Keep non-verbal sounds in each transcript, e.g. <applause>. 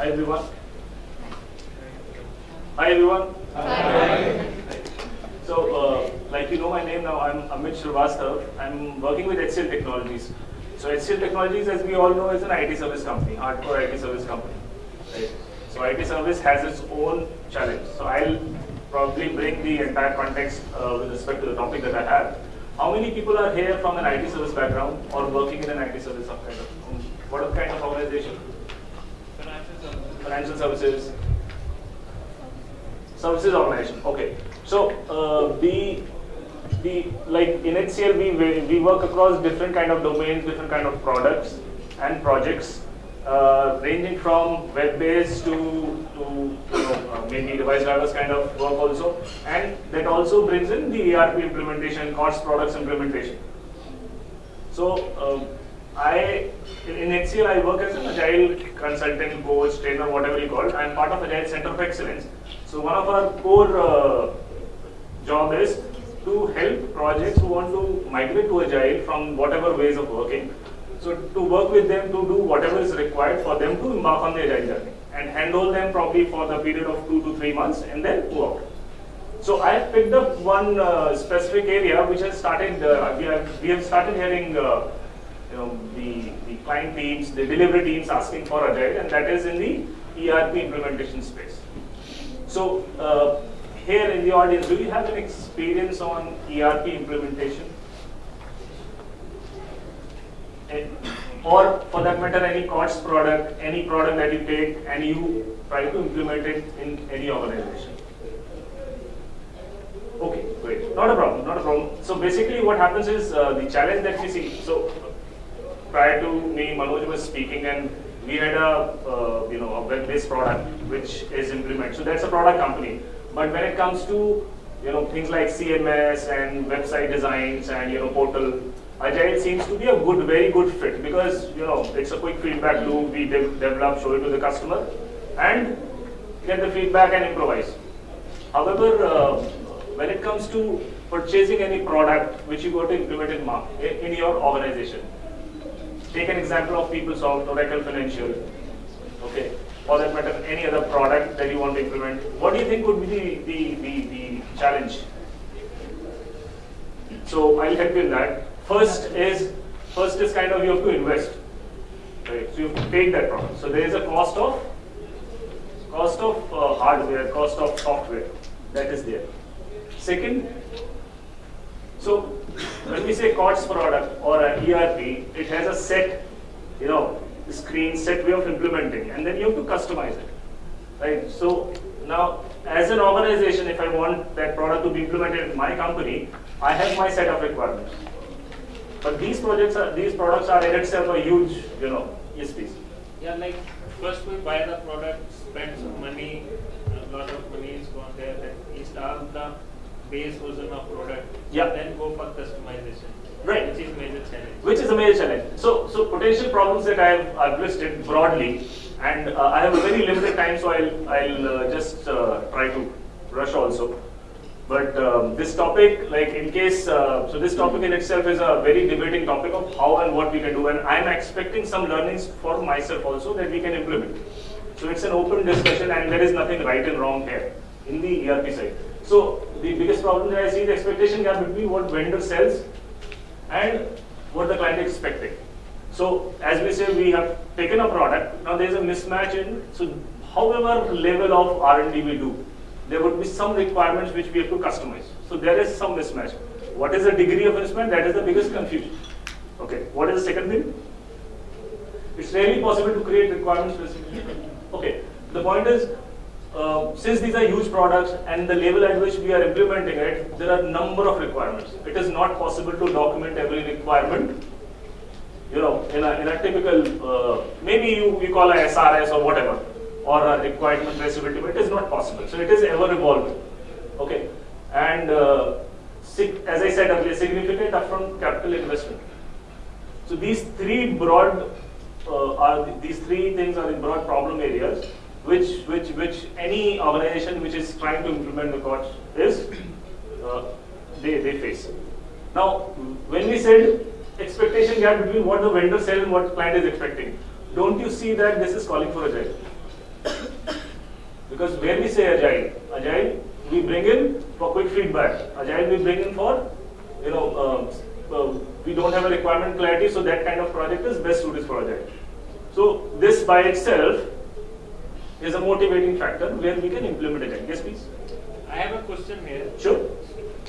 Hi everyone. Hi everyone. Hi. So, uh, like you know my name now, I'm Amit Srivastav. I'm working with HCL Technologies. So HCL Technologies, as we all know, is an IT service company, hardcore IT service company. Right? So IT service has its own challenge. So I'll probably bring the entire context uh, with respect to the topic that I have. How many people are here from an IT service background or working in an IT service kind of, what kind of organization? Financial services. Services organization. Okay. So uh, the the like in HCL we we work across different kind of domains, different kind of products and projects, uh, ranging from web-based to to you know, uh, maybe device drivers kind of work also, and that also brings in the ERP implementation, COTS products implementation. So um, I in HCL I work as an agile consultant, coach, trainer, whatever you call. it. I am part of Agile Center of Excellence. So one of our core uh, job is to help projects who want to migrate to Agile from whatever ways of working. So to work with them to do whatever is required for them to embark on the Agile journey and handle them probably for the period of two to three months and then move out. So I have picked up one uh, specific area which has started, uh, we, have, we have started hearing uh, you know, the, the client teams, the delivery teams asking for Agile and that is in the ERP implementation space. So uh, here in the audience, do you have an experience on ERP implementation? Eh, Or for that matter, any COTS product, any product that you take and you try to implement it in any organization? Okay, great. Not a problem, not a problem. So basically what happens is uh, the challenge that we see, so prior to me, Manoj was speaking and we had a, uh, you know, a web-based product which is implemented. So that's a product company. But when it comes to, you know, things like CMS and website designs and, you know, portal, Agile seems to be a good, very good fit because, you know, it's a quick feedback loop, we de develop, show it to the customer and get the feedback and improvise. However, uh, when it comes to purchasing any product which you got to implement in, in your organization, take an example of PeopleSoft, Oracle Financial, okay, or that matter, any other product that you want to implement. What do you think would be the, the, the, the challenge? So I'll help you in that. First is, first is kind of you have to invest, right? So you take that product. So there is a cost of, cost of uh, hardware, cost of software that is there. Second, so when we say COTS product or an ERP, it has a set, you know, screen, set way of implementing, and then you have to customize it, right? So now, as an organization, if I want that product to be implemented in my company, I have my set of requirements. But these projects are, these products are in itself a huge, you know, please. Yeah, like first we buy the product, spend some money, a lot of money is gone there, then install the base version of product. Yeah. Then go for customization. Right. Which is major challenge. Which is a major challenge. So, so potential problems that I have I've listed broadly, and uh, I have a very limited time, so I'll, I'll uh, just uh, try to rush also. But um, this topic, like in case, uh, so this topic in itself is a very debating topic of how and what we can do, and I'm expecting some learnings for myself also that we can implement. So it's an open discussion, and there is nothing right and wrong here in the ERP side. So the biggest problem that I see is the expectation gap between what vendor sells and what the client is expecting. So as we say, we have taken a product. Now there is a mismatch in. So however level of R&D we do, there would be some requirements which we have to customize. So there is some mismatch. What is the degree of mismatch? That is the biggest confusion. Okay. What is the second thing? It's rarely possible to create requirements specifically. Okay. The point is, uh, since these are huge products and the level at which we are implementing it, there are a number of requirements. It is not possible to document every requirement. You know, in a, in a typical, uh, maybe you, you call a SRS or whatever, or a requirement traceability, but it is not possible. So it is ever evolving. Okay, and uh, as I said earlier, significant upfront capital investment. So these three broad uh, are th- these three things are the broad problem areas which which which any organization which is trying to implement the COTS is uh, they they face. Now, when we said expectation gap between what the vendor sells and what client is expecting, don't you see that this is calling for agile? Because when we say agile, agile we bring in for quick feedback. Agile we bring in for, you know, uh, uh, we don't have a requirement clarity, so that kind of project is best suited for agile. So this by itself is a motivating factor where we can implement agile. Yes, please. I have a question here. Sure.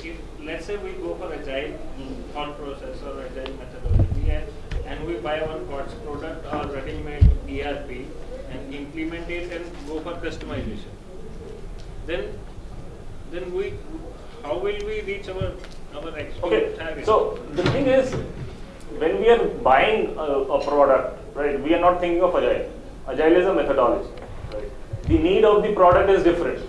If let's say we go for agile hmm. thought process or agile methodology and, and we buy one product or ready-made ERP and implement it and go for customization, then then we how will we reach our our Okay, target? so the thing is, when we are buying a, a product, right, we are not thinking of agile. Agile is a methodology. The need of the product is different.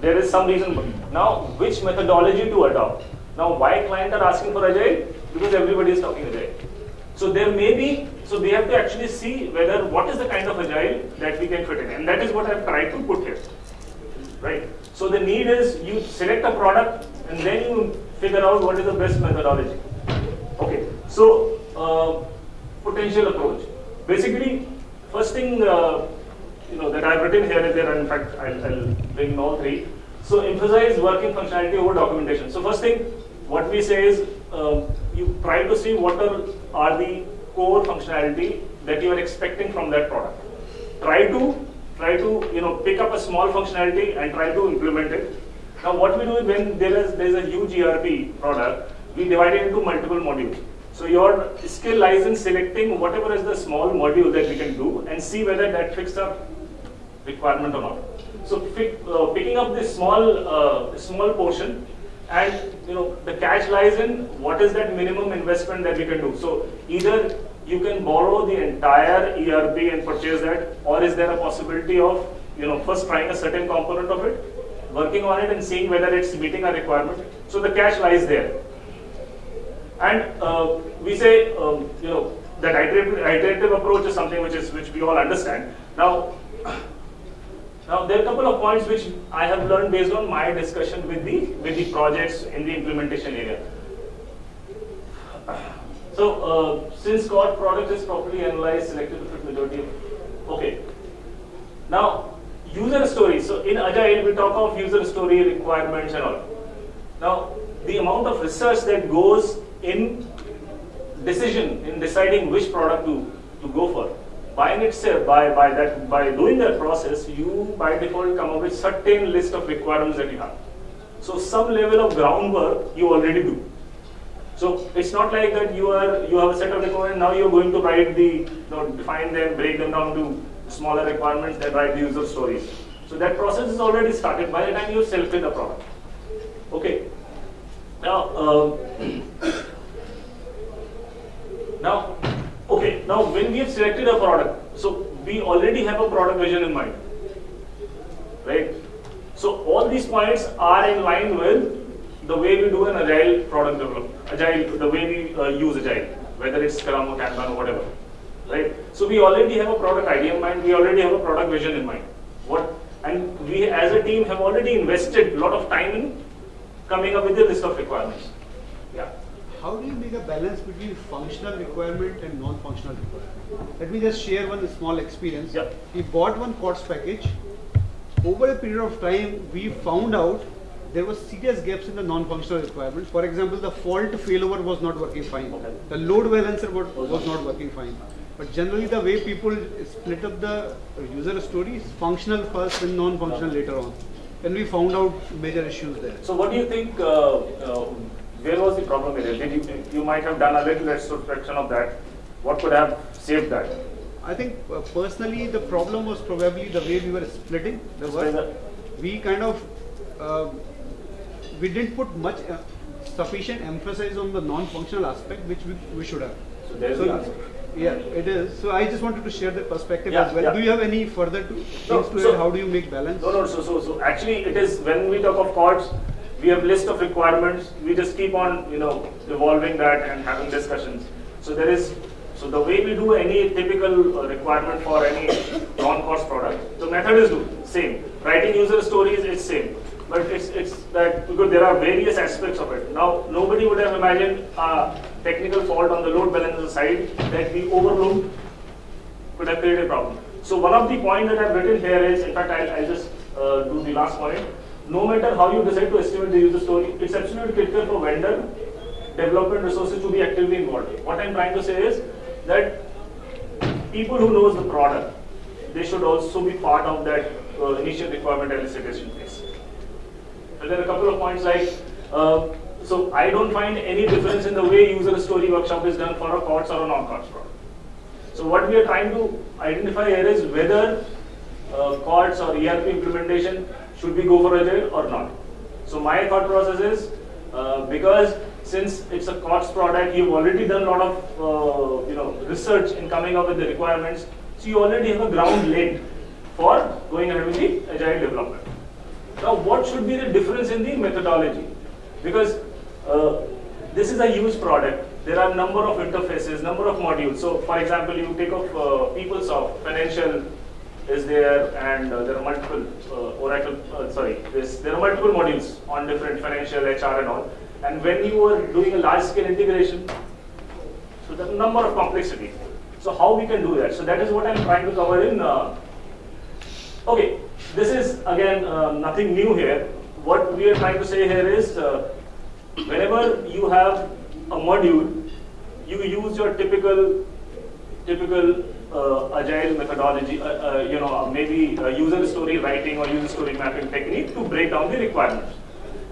There is some reason. Now, which methodology to adopt? Now, why client are asking for agile? Because everybody is talking agile. So there may be, so they have to actually see whether what is the kind of agile that we can fit in, and that is what I've tried to put here right? So the need is you select a product and then you figure out what is the best methodology. Okay, so uh, potential approach. Basically, first thing uh, you know that I've written here is there. And in fact, I'll, I'll bring all three. So emphasize working functionality over documentation. So first thing, what we say is uh, you try to see what are, are the core functionality that you are expecting from that product. Try to try to you know pick up a small functionality and try to implement it. Now what we do is when there is there is a huge ERP product, we divide it into multiple modules. So your skill lies in selecting whatever is the small module that we can do and see whether that fits the requirement or not. So pick, uh, picking up this small uh, small portion and you know the catch lies in what is that minimum investment that we can do. So either you can borrow the entire ERP and purchase that, or is there a possibility of you know first trying a certain component of it, working on it and seeing whether it's meeting our requirement. So the catch lies there. And uh, we say um, you know that iterative, iterative approach is something which is which we all understand. Now. Now there are a couple of points which I have learned based on my discussion with the with the projects in the implementation area. So uh, since COT product is properly analyzed, selected fit majority okay. Now user stories. So in Agile we talk of user story requirements and all. Now the amount of research that goes in decision in deciding which product to, to go for by itself, by, by that by doing that process, you by default come up with certain list of requirements that you have. So some level of groundwork you already do. So it's not like that you are you have a set of requirements, now you're going to write the you know, define them, break them down to smaller requirements, then write the user stories. So that process is already started by the time you selected the product. Okay. Now uh, now Okay, now when we have selected a product, so we already have a product vision in mind, right? So all these points are in line with the way we do an agile product development, agile, the way we uh, use agile, whether it's Scrum or Kanban or whatever, right? So we already have a product idea in mind, we already have a product vision in mind. What and we as a team have already invested a lot of time in coming up with a list of requirements. Yeah how do you make a balance between functional requirement and non-functional requirement? Let me just share one small experience. Yep. We bought one COTS package. Over a period of time, we found out there was serious gaps in the non-functional requirements. For example, the fault failover was not working fine. The load balancer was, was not working fine. But generally, the way people split up the user stories, functional first and non-functional later on. And we found out major issues there. So what do you think, uh, uh, where was the problem area? Did you, you might have done a little retrospection of that. What could have saved that? I think uh, personally the problem was probably the way we were splitting the work. We kind of uh, we didn't put much uh, sufficient emphasis on the non-functional aspect which we, we should have. So there's the answer. yeah, it is. So I just wanted to share the perspective Yeah, as well. yeah. Do you have any further to, No, things to so- add? How do you make balance? No, no, so, so, so actually it is, when we talk of COTS, we have list of requirements, we just keep on, you know, evolving that and having discussions. So there is, so the way we do any typical uh, requirement for any non-COTS product, the method is do, same. Writing user stories is same. But it's, it's that, because there are various aspects of it. Now, nobody would have imagined a technical fault on the load balancer side that we overlooked could have created a problem. So one of the points that I've written here is, in fact, I'll, I'll just uh, to the last point, no matter how you decide to estimate the user story, it's absolutely critical for vendor development resources to be actively involved. What I'm trying to say is that people who knows the product, they should also be part of that uh, initial requirement elicitation phase. And there are a couple of points like, uh, so I don't find any difference in the way user story workshop is done for a COTS or a non-COTS product. So what we are trying to identify here is whether uh, COTS or ERP implementation should we go for agile or not. So my thought process is uh, because since it's a COTS product, you've already done a lot of uh, you know research in coming up with the requirements. So you already have a ground laid for going ahead with the agile development. Now, what should be the difference in the methodology? Because uh, this is a huge product. There are number of interfaces, number of modules. So, for example, you take of uh, PeopleSoft, financial is there, and uh, there are multiple uh, Oracle. Uh, sorry, there are multiple modules on different financial, HR, and all. And when you are doing a large-scale integration, so the number of complexity. So how we can do that? So that is what I'm trying to cover in. Uh, okay, this is again uh, nothing new here. What we are trying to say here is, uh, whenever you have a module, you use your typical typical uh, agile methodology, uh, uh, you know, maybe uh, user story writing or user story mapping technique to break down the requirements.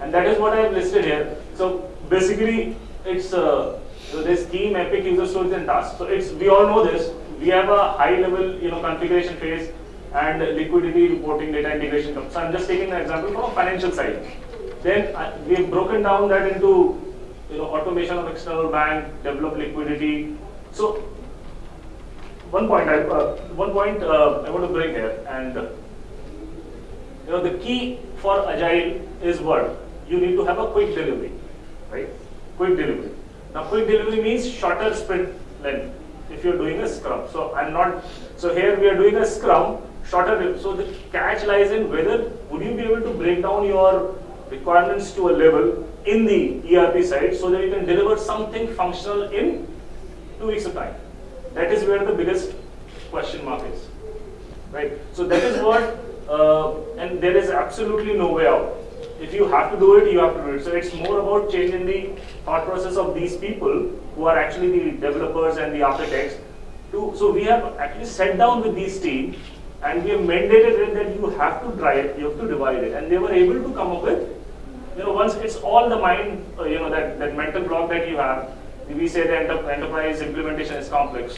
And that is what I have listed here. So basically, it's uh, so this scheme, epic, user stories, and tasks. So it's we all know this. We have a high level, you know, configuration phase and liquidity reporting, data integration. So I'm just taking an example from a financial side. Then uh, we have broken down that into, you know, automation of external bank, develop liquidity. So one point I uh, one point uh, I want to bring here, and uh, you know, the key for agile is what you need to have a quick delivery, right? Quick delivery. Now, quick delivery means shorter sprint length if you're doing a scrum. So I'm not, so here we are doing a scrum, shorter, so the catch lies in whether would you be able to break down your requirements to a level in the ERP side so that you can deliver something functional in two weeks of time. That is where the biggest question mark is, right? So that is what, uh, and there is absolutely no way out if you have to do it, you have to do it. So it's more about changing the thought process of these people who are actually the developers and the architects. To, so we have actually sat down with these teams and we have mandated it that you have to try it, you have to divide it. And they were able to come up with, you know, once it's all the mind, uh, you know, that, that mental block that you have, we say the enter enterprise implementation is complex.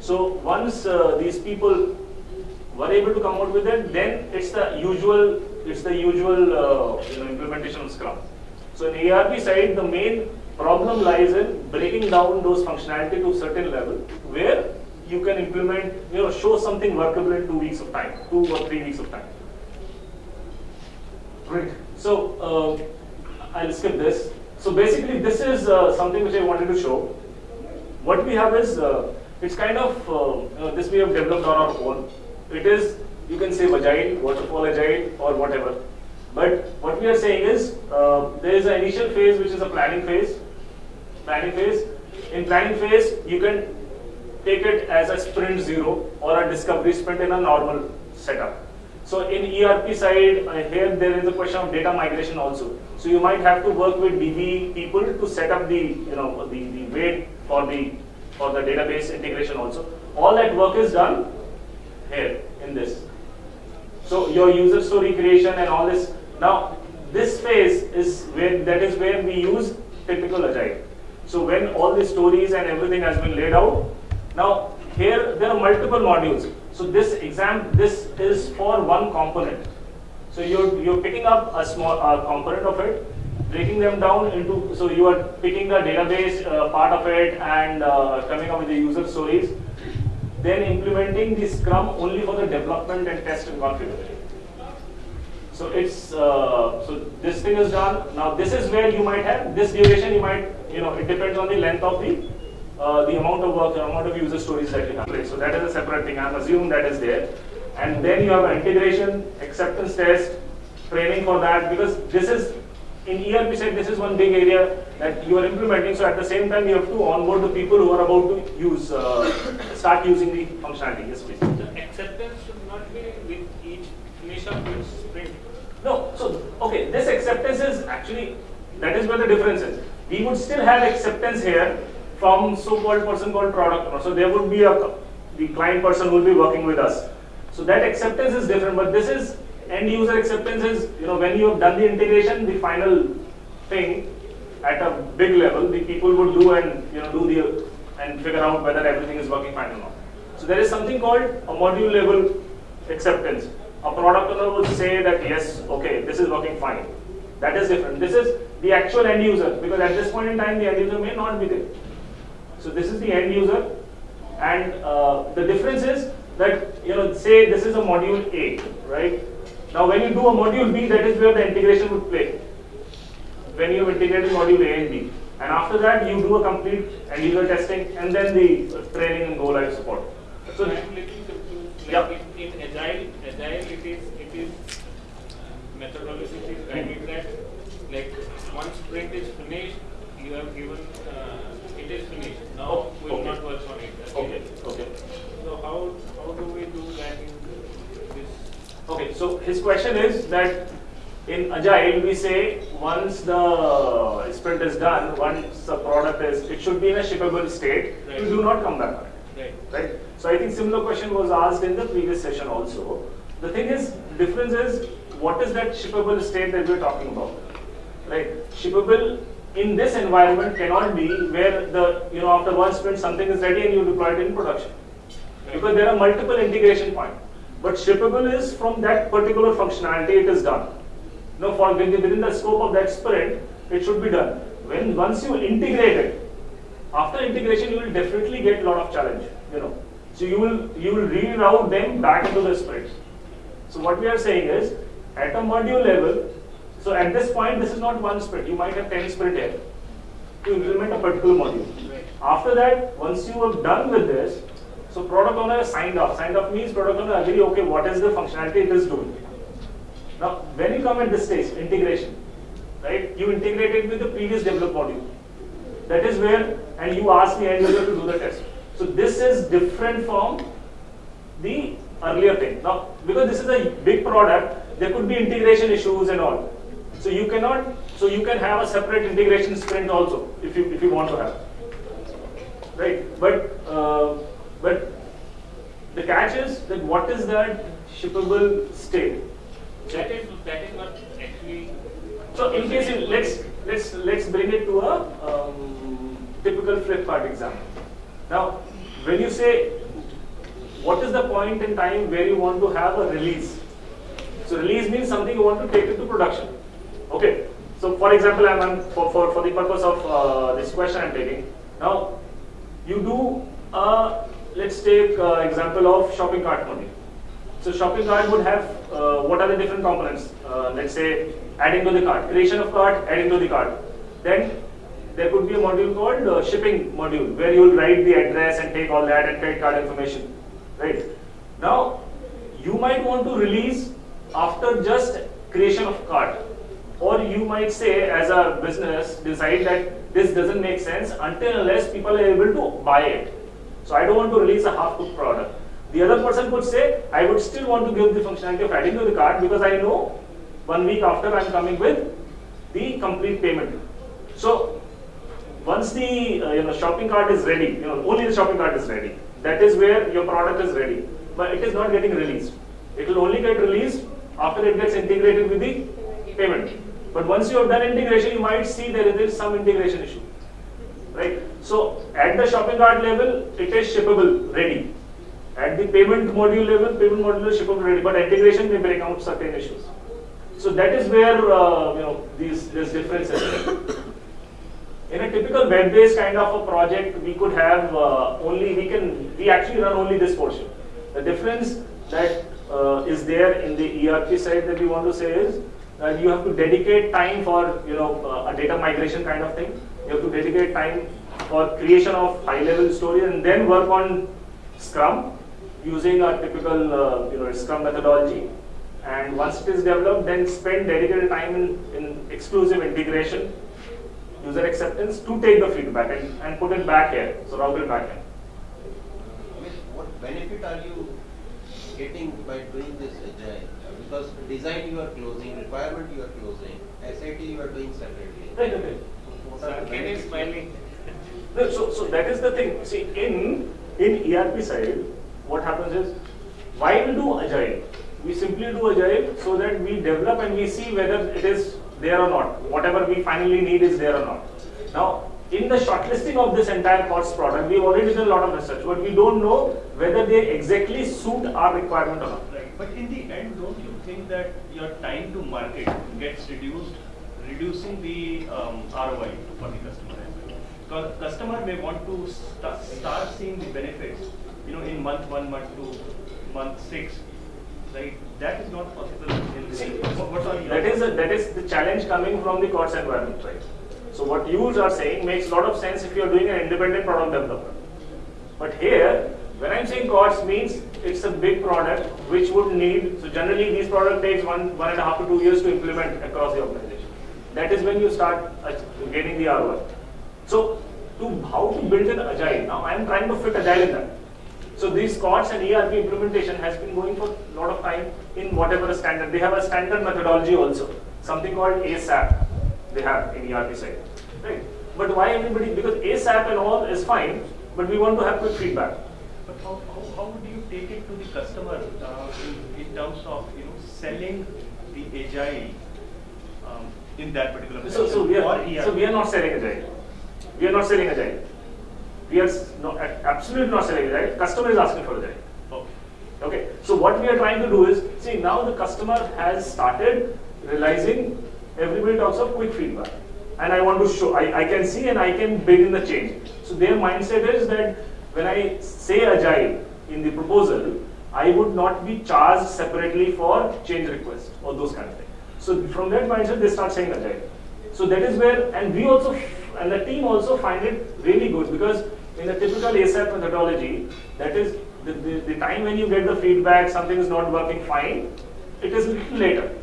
So once uh, these people were able to come out with it, then it's the usual it's the usual uh, you know, implementation of Scrum. So in ERP side, the main problem lies in breaking down those functionality to a certain level where you can implement, you know, show something workable in two weeks of time, two or three weeks of time. Right. So uh, I'll skip this. So basically, this is uh, something which I wanted to show. What we have is, uh, it's kind of, uh, this we have developed on our own. It is you can say agile, waterfall agile, or whatever. But what we are saying is uh, there is an initial phase which is a planning phase. Planning phase. In planning phase, you can take it as a sprint zero or a discovery sprint in a normal setup. So in ERP side, uh, here there is a question of data migration also. So you might have to work with DB people to set up the you know the, the weight for the for the database integration also. All that work is done here in this. So your user story creation and all this. Now this phase is where that is where we use typical agile. So when all the stories and everything has been laid out, now here there are multiple modules. So this exam this is for one component. So you're you're picking up a small uh, component of it, breaking them down into so you are picking the database uh, part of it and uh, coming up with the user stories then implementing the Scrum only for the development and test and configuration. So it's uh, so this thing is done. Now this is where you might have this duration. You might you know it depends on the length of the uh, the amount of work, the amount of user stories that you have. So that is a separate thing. I'm assuming that is there, and then you have an integration, acceptance test, training for that because this is in ERP side, this is one big area that you are implementing. So at the same time, you have to onboard the people who are about to use, uh, start using the functionality. Yes, please. The acceptance should not be with each finish of each sprint. No, so, okay, this acceptance is actually, that is where the difference is. We would still have acceptance here from so-called person called product owner. So there would be a, the client person will be working with us. So that acceptance is different, but this is end user acceptance is, you know, when you have done the integration, the final thing at a big level, the people would do and, you know, do the, and figure out whether everything is working fine or not. So there is something called a module level acceptance. A product owner would say that yes, okay, this is working fine. That is different. This is the actual end user because at this point in time the end user may not be there. So this is the end user and uh, the difference is that you know say this is a module A, right? Now when you do a module B, that is where the integration would play. When you integrate module A and B. And after that you do a complete end user testing and then the training and go live support. So So I am little confused. Yeah. In, in agile, agile it is it is methodology is guided that like once sprint is finished, you have given uh, it is finished. Now Oh, we will okay. not work on it. okay, okay. So how how do we do that in this? Okay, so his question is that in Agile we say once the sprint is done, once the product is, it should be in a shippable state, Right. you do not come back on it. Right. Right? So I think similar question was asked in the previous session also. The thing is, difference is, what is that shippable state that we're talking about? Right? Shippable in this environment cannot be where the, you know, after one sprint something is ready and you deploy it in production. Because there are multiple integration points. But shippable is from that particular functionality it is done. Now, for within the scope of that sprint, it should be done. When once you integrate it, after integration you will definitely get a lot of challenge. You know, so you will you will reroute them back into the sprints. So what we are saying is, at a module level, so at this point this is not one sprint. You might have ten sprint here to implement a particular module. After that, once you are done with this, so product owner signed off. Signed off means product owner agree, okay, what is the functionality it is doing. Now, when you come at this stage, integration, right? You integrate it with the previous developed module. That is where, and you ask the end user to do the test. So this is different from the earlier thing. Now, because this is a big product, there could be integration issues and all. So you cannot, so you can have a separate integration sprint also, if you if you want to have right? But uh, but the catch is that what is that shippable state? That is that is what actually. So in case you, let's let's let's bring it to a um, typical Flipkart example. Now, when you say what is the point in time where you want to have a release? So release means something you want to take into production. Okay. So for example, I'm, for, for for the purpose of uh, this question I'm taking now. You do uh, let's take uh, example of shopping cart module. So shopping cart would have uh, what are the different components? Uh, let's say adding to the cart, creation of cart, adding to the cart. Then there could be a module called uh, shipping module where you will write the address and take all that and credit card information, right? Now you might want to release after just creation of cart, or you might say as a business decide that this doesn't make sense until unless people are able to buy it. So I don't want to release a half-cooked product. The other person could say, I would still want to give the functionality of adding to the cart because I know one week after I'm coming with the complete payment. So once the uh, you know shopping cart is ready, you know only the shopping cart is ready. That is where your product is ready, but it is not getting released. It will only get released after it gets integrated with the payment. But once you have done integration, you might see there is some integration issue, right? So at the shopping cart level, it is shippable, ready. At the payment module level, payment module is shippable, ready. But integration may bring out certain issues. So that is where uh, you know these this difference is. In a typical web-based kind of a project, we could have uh, only we can we actually run only this portion. The difference that uh, is there in the ERP side that we want to say is that you have to dedicate time for you know uh, a data migration kind of thing. You have to dedicate time for creation of high-level story and then work on Scrum using a typical uh, you know Scrum methodology. And once it is developed, then spend dedicated time in, in exclusive integration user acceptance to take the feedback and, and put it back here. So route it back here. I mean, what benefit are you getting by doing this agile? Because design you are closing, requirement you are closing, SIT you are doing separately. Right, okay. What are the can you benefits? smiling? No, so, so that is the thing. See, in in ERP side, what happens is, why we do agile? We simply do agile so that we develop and we see whether it is there or not. Whatever we finally need is there or not. Now, in the shortlisting of this entire COTS product, we've already done a lot of research, but we don't know whether they exactly suit our requirement or not. Right, but in the end, don't you think that your time to market gets reduced, reducing the um, ROI for the customer customer may want to sta- start seeing the benefits, you know, in month one, month two, month six, right? That is not possible in this. See, What are? That is, a, that is the challenge coming from the COTS environment, right? So what you are saying makes a lot of sense if you are doing an independent product development. But here, when I'm saying COTS means it's a big product which would need, so generally these product takes one, one and a half to two years to implement across the organization. That is when you start uh, getting the ROI. So to how to build an agile, now I'm trying to fit agile in that. So these COTS and ERP implementation has been going for a lot of time in whatever standard. They have a standard methodology also, something called ASAP. They have in ERP side, right? But why everybody? Because ASAP and all is fine, but we want to have quick feedback. But how, how, how would you take it to the customer uh, in, in terms of you know selling the agile um, in that particular So, so we are so we are not selling agile. We are not selling agile. We are not, absolutely not selling agile. Customer is asking for agile. Okay. Okay, so what we are trying to do is, see now the customer has started realizing everybody talks of quick feedback. And I want to show, I, I can see and I can build in the change. So their mindset is that when I say agile in the proposal, I would not be charged separately for change request or those kind of things. So from that mindset, they start saying agile. So that is where, and we also, and the team also find it really good because in the typical ASAP methodology, that is the, the, the time when you get the feedback, something is not working fine, it is little later.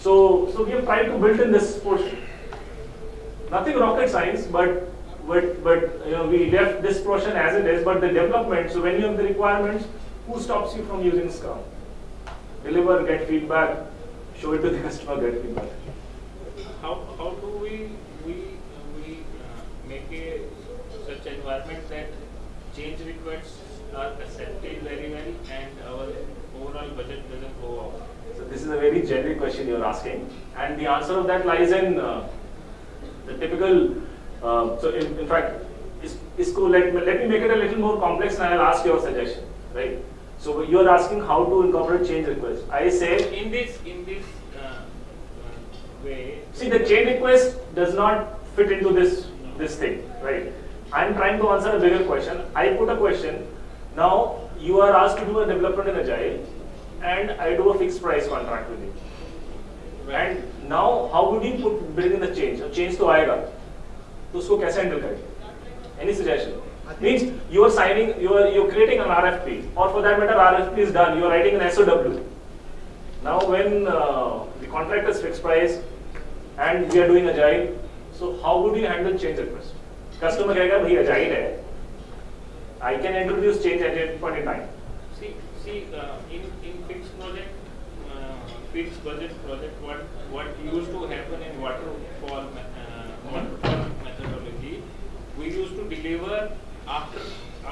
So, so we have tried to build in this portion. Nothing rocket science, but but but you know we left this portion as it is. But the development. So when you have the requirements, who stops you from using Scrum? Deliver, get feedback, show it to the <laughs> customer, get feedback. How, how do we such environment that change requests are accepted very well and our overall budget doesn't go off? So this is a very generic question you're asking, and the answer of that lies in uh, the typical. Uh, so in, in fact, is, ISCO, let, me- let me make it a little more complex, and I'll ask your suggestion, right? So you're asking how to incorporate change requests. I say, In this, in this uh, uh, way, see, the change request does not fit into this this thing, right? I'm trying to answer a bigger question. I put a question. Now you are asked to do a development in Agile, and I do a fixed price contract with you. And now how would you put build in the change change तो आएगा तो उसको कैसे handle करें any suggestion means you are signing you are you creating an RFP और for that matter RFP is done you are writing an SOW now when uh, the contract is fixed price and we are doing agile so how would you handle change request customer कहेगा भाई agile है I can introduce change at any point in time See, see, uh, in, in fixed project, uh, fixed budget project, what, what used to happen in waterfall, me- uh, waterfall methodology, we used to deliver after,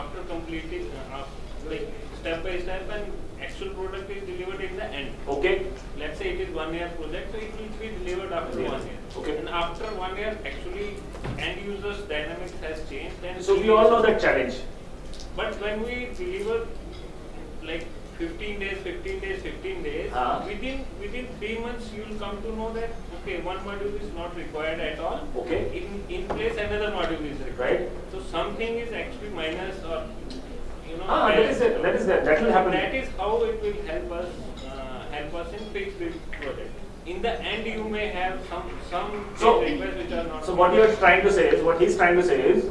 after completing, uh, af- like, step by step and actual product is delivered in the end. okay Let's say it is one year project, so it will be delivered after Yeah. one year. Okay. And after one year, actually, end users dynamics has changed and. so we all know that challenge But when we deliver like 15 days, 15 days, 15 days, Ah. within within three months you will come to know that okay, one module is not required at all. Okay. In in place another module is required. Right. So something is actually minus or you know. Ah, that is it, that is it, that will happen. That is how it will help us uh, help us in fixed project In the end, you may have some some So- requests which are not. So what you're trying to say is, what he's trying to say is,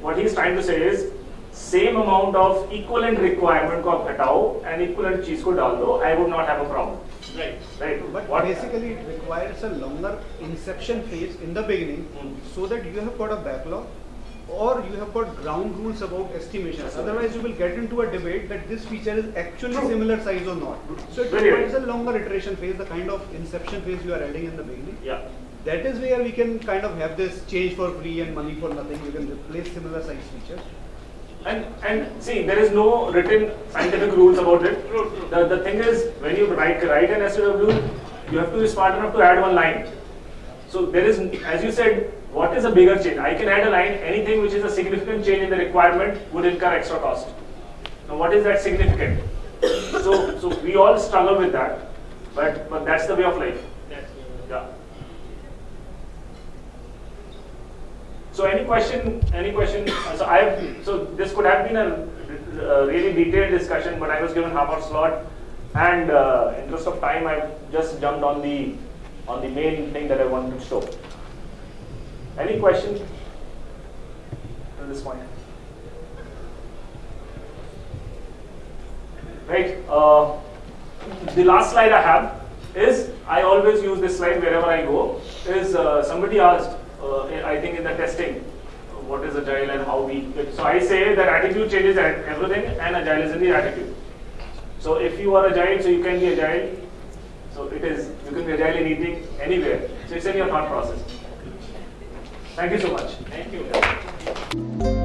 what he's trying to say is, same amount of equivalent requirement को आप हटाओ and equivalent चीज को डाल दो, I would not have a problem, right. right? But What- basically, it requires a longer inception phase in the beginning Hmm. so that you have got a backlog or you have got ground rules about estimations. Otherwise, you will get into a debate that this feature is actually True. similar size or not. So it Very requires a longer iteration phase, the kind of inception phase you are adding in the beginning. Yeah. That is where we can kind of have this change for free and money for nothing. You can replace similar size features. And and see, there is no written scientific rules about it. The, the thing is, when you write write an SOW, you have to be smart enough to add one line. So there is, as you said, what is a bigger change? I can add a line. Anything which is a significant change in the requirement would incur extra cost. Now, what is that significant? So so we all struggle with that, but but that's the way of life. Yeah. So any question, any question, so I have, so this could have been a, a really detailed discussion, but I was given half hour slot. And uh, interest of time, I've just jumped on the, on the main thing that I wanted to show. Any question at this point? Right, uh, the last slide I have is, I always use this slide wherever I go, is uh, somebody asked, uh, I think in the testing, what is agile and how we, so I say that attitude changes everything and agile is in the attitude. So if you are agile, so you can be agile, so it is, you can be agile in eating anywhere. So it's in your thought process. Thank you so much. Thank you.